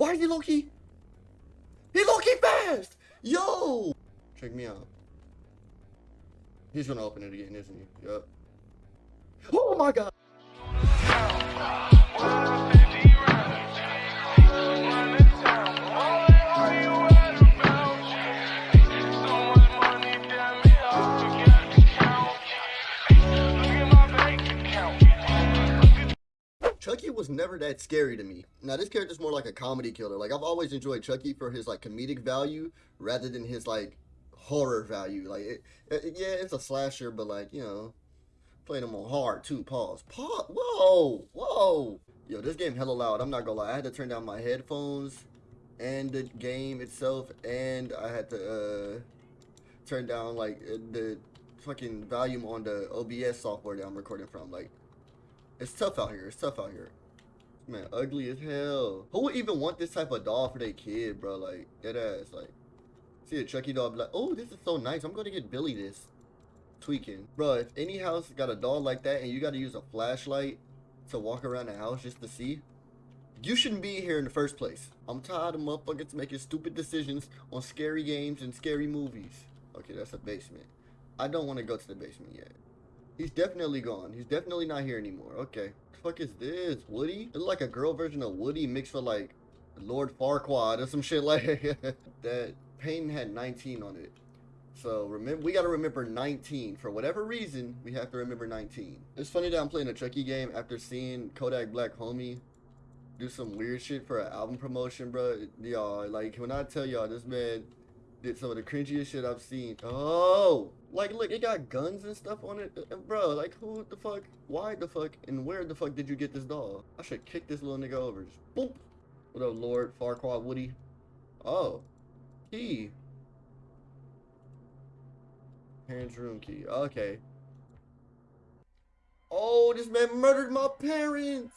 Why he low key? He low key fast! Yo! Check me out. He's gonna open it again, isn't he? Yup. Oh my god! Was never that scary to me. Now this character's more like a comedy killer. Like I've always enjoyed Chucky for his like comedic value rather than his like horror value. Like it, it, yeah, it's a slasher, but like you know, playing him on hard too. Pause. Pause. Whoa, whoa. Yo, this game hella loud. I'm not gonna lie. I had to turn down my headphones and the game itself, and I had to uh turn down like uh, the fucking volume on the OBS software that I'm recording from. Like it's tough out here. It's tough out here. Man, ugly as hell. Who would even want this type of doll for their kid, bro? Like, dead ass. Like, see a Chucky doll, like, oh, this is so nice. I'm gonna get Billy this. Tweaking. Bro, if any house got a doll like that and you gotta use a flashlight to walk around the house just to see, you shouldn't be here in the first place. I'm tired of motherfuckers making stupid decisions on scary games and scary movies. Okay, that's a basement. I don't want to go to the basement yet. He's definitely gone. He's definitely not here anymore. Okay. The fuck is this? Woody? It's like a girl version of Woody mixed with like Lord Farquaad or some shit like that. Payne had 19 on it. So remember, we got to remember 19. For whatever reason, we have to remember 19. It's funny that I'm playing a Chucky game after seeing Kodak Black Homie do some weird shit for an album promotion, bro. Y'all, like, when I tell y'all, this man did some of the cringiest shit I've seen. Oh, like, look, it got guns and stuff on it. Uh, bro, like, who the fuck, why the fuck, and where the fuck did you get this doll? I should kick this little nigga over. Just boop. What up, Lord Farquaad Woody? Oh, key. Parents' room key. Okay. Oh, this man murdered my parents.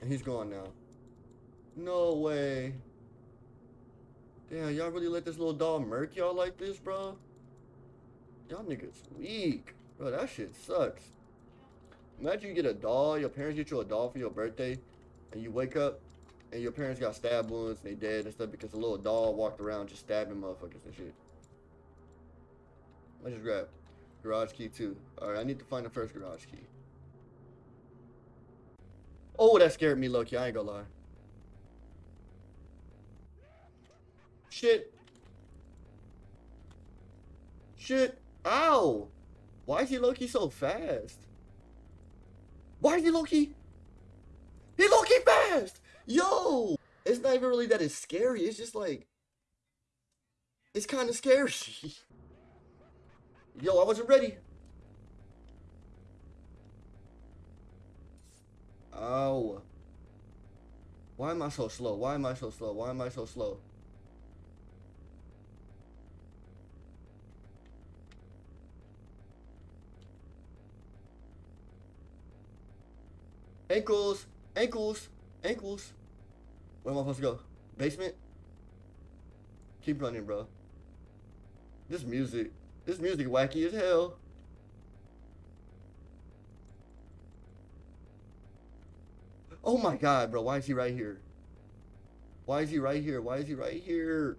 And he's gone now. No way. Damn, y'all really let this little dog murk y'all like this, bro? Y'all niggas weak. Bro, that shit sucks. Imagine you get a doll, your parents get you a doll for your birthday, and you wake up, and your parents got stab wounds, and they dead and stuff because a little doll walked around just stabbing motherfuckers and shit. Let's just grab garage key too. Alright, I need to find the first garage key. Oh, that scared me, low key. I ain't gonna lie. Shit. Shit. Ow. Why is he low key so fast? Why is he low key? He low key fast! Yo! It's not even really that it's scary. It's just like... It's kind of scary. Yo, I wasn't ready. Ow. Why am I so slow? Why am I so slow? Why am I so slow? Ankles, ankles, ankles. Where am I supposed to go? Basement? Keep running, bro. This music, this music wacky as hell. Oh my god, bro. Why is he right here? Why is he right here? Why is he right here?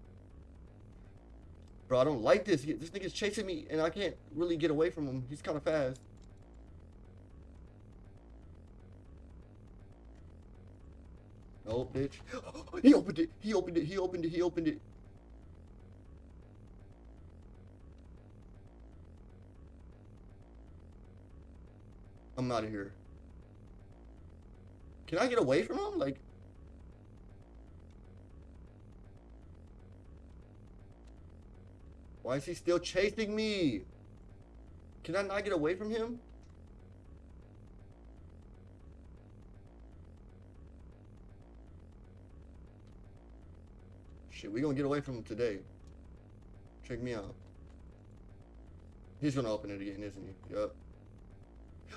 Bro, I don't like this. This nigga's chasing me, and I can't really get away from him. He's kind of fast. Oh, bitch. he opened it. He opened it. He opened it. He opened it. I'm out of here. Can I get away from him? Like... Why is he still chasing me? Can I not get away from him? Shit, we gonna get away from him today. Check me out. He's gonna open it again, isn't he? Yup.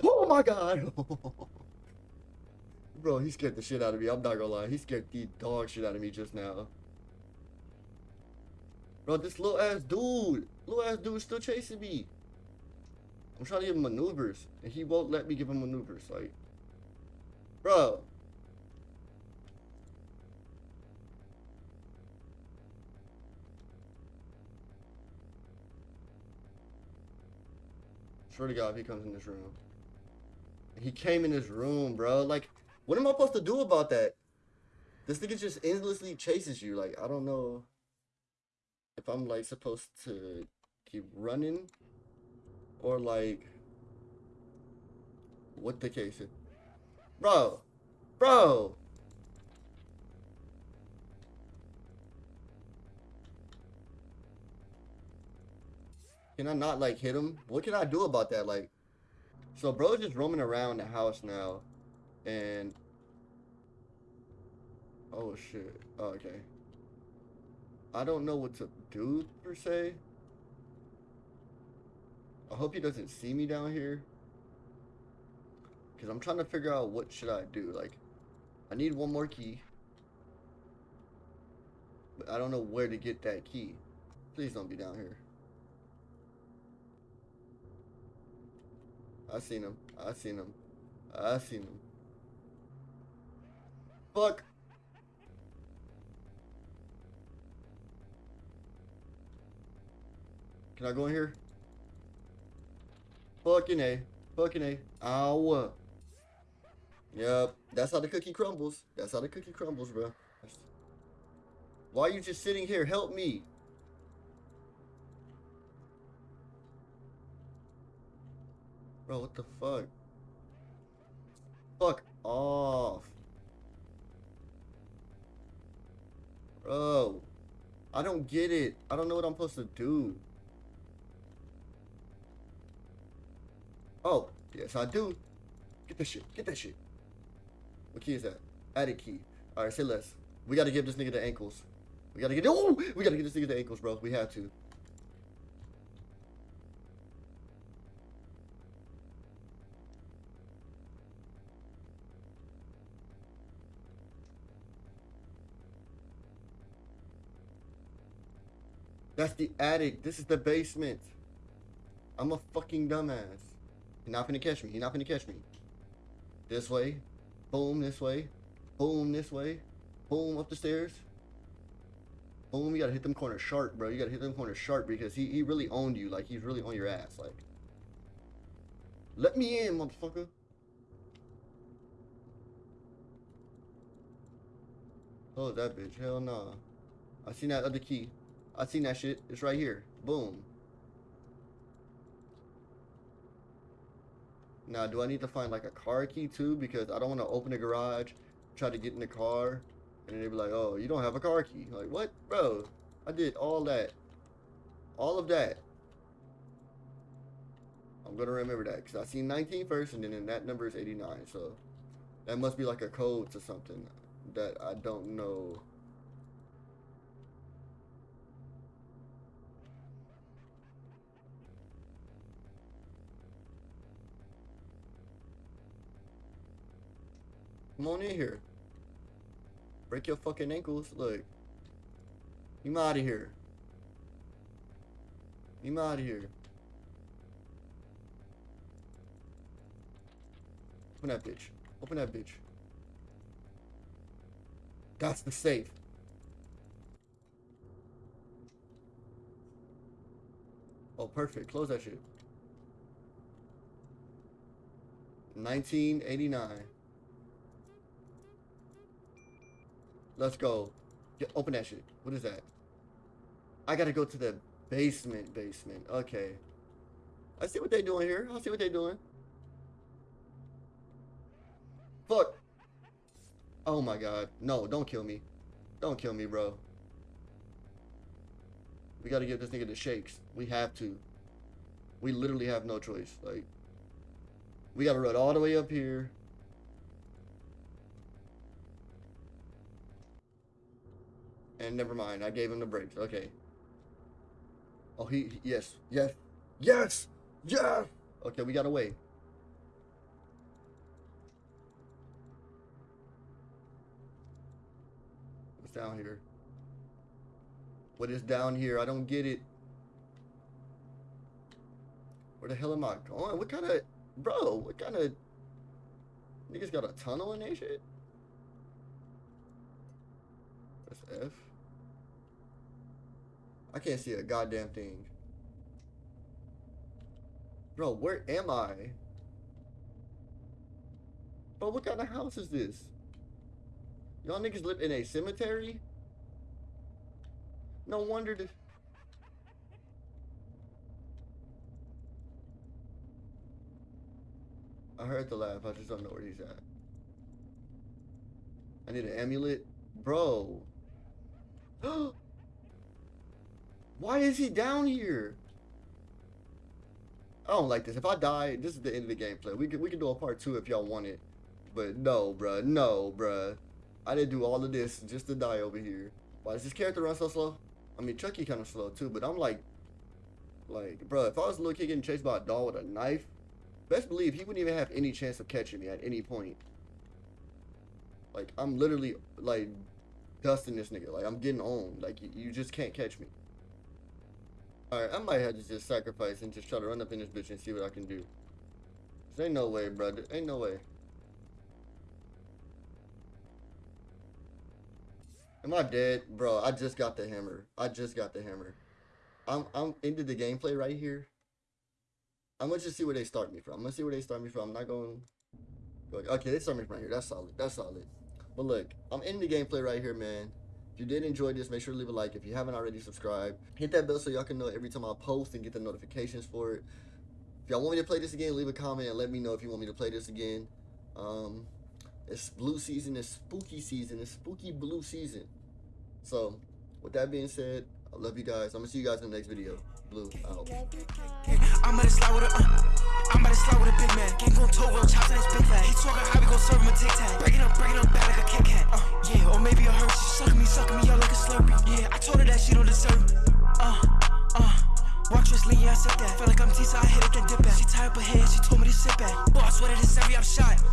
Oh my god! Bro, he scared the shit out of me. I'm not gonna lie. He scared the dog shit out of me just now. Bro, this little ass dude. Little ass dude still chasing me. I'm trying to give him maneuvers. And he won't let me give him maneuvers. Like, Bro. Swear to God, if he comes in this room. He came in this room, bro. Like, what am I supposed to do about that? This nigga just endlessly chases you. Like, I don't know if I'm like supposed to keep running or like what the case is. Bro, bro. Can I not like hit him? What can I do about that? Like, so bro's just roaming around the house now, and oh shit. Oh, okay. I don't know what to do per se. I hope he doesn't see me down here. Cause I'm trying to figure out what should I do. Like, I need one more key. But I don't know where to get that key. Please don't be down here. I seen him. I seen him. I seen him. Fuck. Can I go in here? Fucking A. Fucking A. Ow. Yep. That's how the cookie crumbles. That's how the cookie crumbles, bro. Why are you just sitting here? Help me. Bro, what the fuck? Fuck off. Bro. I don't get it. I don't know what I'm supposed to do. Oh, yes I do. Get that shit. Get that shit. What key is that? Added key. Alright, say less. We gotta give this nigga the ankles. We gotta get oh we gotta get this nigga the ankles, bro. We have to. That's the attic. This is the basement. I'm a fucking dumbass. He's not gonna catch me. He's not gonna catch me. This way. Boom, this way. Boom, this way. Boom, up the stairs. Boom, you gotta hit them corners sharp, bro. You gotta hit them corners sharp because he, he really owned you. Like, he's really on your ass. Like, let me in, motherfucker. Oh, that bitch. Hell nah. I seen that other key. I seen that shit. It's right here. Boom. Now, do I need to find like a car key too? Because I don't want to open the garage, try to get in the car, and then they be like, oh, you don't have a car key. Like, what? Bro, I did all that. All of that. I'm going to remember that because I seen 19 first and then that number is 89. So that must be like a code to something that I don't know. Come on in here. Break your fucking ankles. Look. You out of here. You out of here. Open that bitch. Open that bitch. That's the safe. Oh, perfect. Close that shit. 1989. Let's go. Get, open that shit. What is that? I gotta go to the basement basement. Okay. I see what they doing here. I see what they doing. Fuck. Oh my god. No, don't kill me. Don't kill me, bro. We gotta give this nigga the shakes. We have to. We literally have no choice. Like, we gotta run all the way up here. And never mind, I gave him the brakes. Okay. Oh, he, yes, yes, yes, yes! Okay, we got away. What's down here? What is down here? I don't get it. Where the hell am I going? What kind of... Bro, what kind of... Niggas got a tunnel in that shit? That's F. I can't see a goddamn thing. Bro, where am I? Bro, what kind of house is this? Y'all niggas live in a cemetery? No wonder this... I heard the laugh, I just don't know where he's at. I need an amulet? Bro. Why is he down here? I don't like this. If I die, this is the end of the gameplay. We can we can do a part two if y'all want it. But no, bruh. No, bruh. I didn't do all of this just to die over here. Why does this character run so slow? I mean, Chucky kind of slow too, but I'm like, like, bro, if I was a little kid getting chased by a doll with a knife, best believe he wouldn't even have any chance of catching me at any point. Like, I'm literally, like, dusting this nigga. Like, I'm getting on. Like, you, you just can't catch me. Alright, I might have to just sacrifice and just try to run up in this bitch and see what I can do. Cause ain't no way, brother. Ain't no way. Am I dead? Bro, I just got the hammer. I just got the hammer. I'm I'm into the gameplay right here. I'm gonna just see where they start me from. I'm gonna see where they start me from. I'm not going Okay, they start me from right here. That's solid. That's solid. But look, I'm in the gameplay right here, man. If you did enjoy this, make sure to leave a like. If you haven't already, subscribe. Hit that bell so y'all can know every time I post and get the notifications for it. If y'all want me to play this again, leave a comment and let me know if you want me to play this again. Um, it's blue season. It's spooky season. It's spooky blue season. So, with that being said, I love you guys. I'm gonna see you guys in the next video. Blue out. I'm gonna slide with I'm gonna slide with a big man. Chops big fat. Talking how we serve him a tic tac. Up, up bad so I hit it, then dip back. She her head, she told me to sit back. Boy, what that it's every I'm shot.